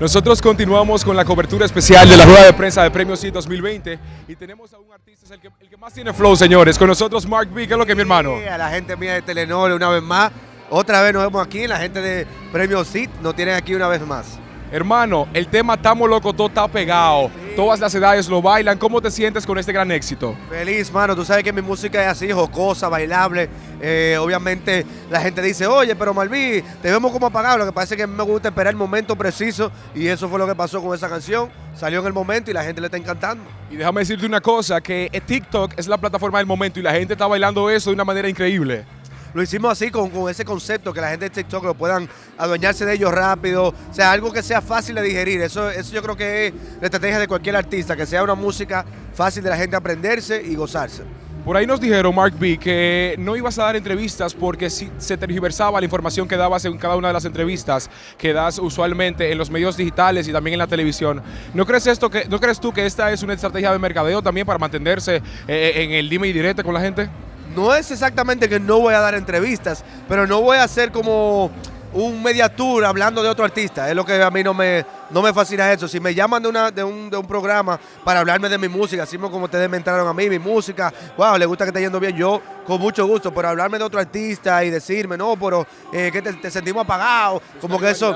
Nosotros continuamos con la cobertura especial de la rueda de prensa de Premios CIT 2020 y tenemos a un artista, es el que, más tiene flow, señores. Con nosotros Mark B, ¿qué es lo que mi hermano? Sí, a la gente mía de Telenor una vez más. Otra vez nos vemos aquí, la gente de Premios CIT nos tienen aquí una vez más. Hermano, el tema Estamos Loco, todo está pegado. Todas las edades lo bailan. ¿Cómo te sientes con este gran éxito? Feliz, mano. Tú sabes que mi música es así, jocosa, bailable. Eh, obviamente la gente dice, oye, pero Malví, te vemos como apagado. Lo que pasa es que a mí me gusta esperar el momento preciso y eso fue lo que pasó con esa canción. Salió en el momento y la gente le está encantando. Y déjame decirte una cosa, que TikTok es la plataforma del momento y la gente está bailando eso de una manera increíble. Lo hicimos así con, ese concepto, que la gente de TikTok lo puedan adueñarse de ellos rápido, o sea, algo que sea fácil de digerir. Eso, eso yo creo que es la estrategia de cualquier artista, que sea una música fácil de la gente aprenderse y gozarse. Por ahí nos dijeron, Mark B, que no ibas a dar entrevistas porque se tergiversaba la información que dabas en cada una de las entrevistas que das usualmente en los medios digitales y también en la televisión. ¿No crees, esto que, ¿no crees tú que esta es una estrategia de mercadeo también para mantenerse eh, en el dime y directo con la gente? No es exactamente que no voy a dar entrevistas, pero no voy a hacer como un media tour hablando de otro artista. Es lo que a mí no me, no me fascina eso. Si me llaman de, una, de, un, de un programa para hablarme de mi música, así como ustedes me entraron a mí, mi música, wow, le gusta que esté yendo bien, yo con mucho gusto, pero hablarme de otro artista y decirme, no, pero eh, que te, sentimos apagado, como que eso,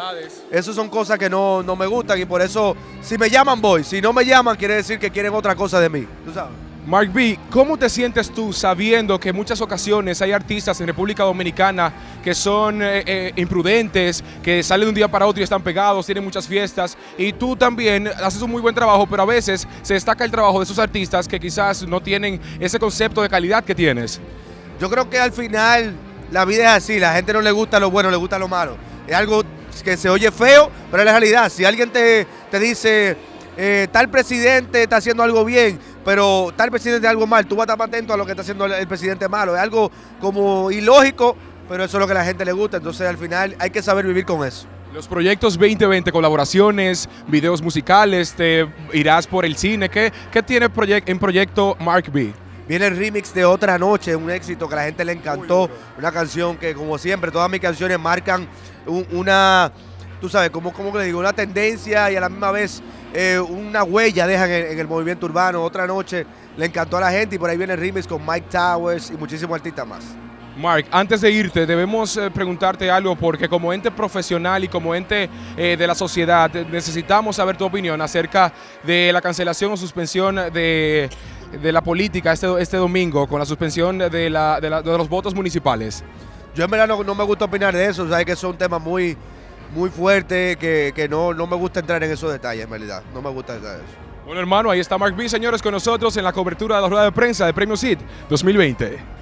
eso son cosas que no, no me gustan y por eso, si me llaman voy, si no me llaman quiere decir que quieren otra cosa de mí, tú sabes. Mark B, ¿cómo te sientes tú sabiendo que en muchas ocasiones hay artistas en República Dominicana que son eh, eh, imprudentes, que salen de un día para otro y están pegados, tienen muchas fiestas, y tú también haces un muy buen trabajo, pero a veces se destaca el trabajo de esos artistas que quizás no tienen ese concepto de calidad que tienes? Yo creo que al final la vida es así, la gente no le gusta lo bueno, le gusta lo malo. Es algo que se oye feo, pero es la realidad. Si alguien te, te dice, eh, tal presidente está haciendo algo bien, pero tal presidente algo mal, tú vas a estar atento a lo que está haciendo el, presidente malo. Es algo como ilógico, pero eso es lo que a la gente le gusta. Entonces al final hay que saber vivir con eso. Los proyectos 2020, colaboraciones, videos musicales, te irás por el cine. ¿Qué, qué tiene en proyecto Mark B? Viene el remix de Otra Noche, un éxito que a la gente le encantó. Una canción que, como siempre, todas mis canciones marcan una, tú sabes, como, como le digo, una tendencia y a la misma vez eh, una huella dejan en, el movimiento urbano. Otra noche le encantó a la gente y por ahí viene remix con Mike Towers y muchísimos artistas más. Mark, antes de irte, debemos eh, preguntarte algo porque como ente profesional y como ente eh, de la sociedad necesitamos saber tu opinión acerca de la cancelación o suspensión de, la política este, este domingo con la suspensión de, la, de, los votos municipales. Yo en verdad no, no me gusta opinar de eso, sabes que son temas muy, muy fuerte que, no, no, me gusta entrar en esos detalles, en realidad. No me gusta entrar en eso. Bueno, hermano, ahí está Mark B, señores, con nosotros en la cobertura de la rueda de prensa de Premio CIT 2020.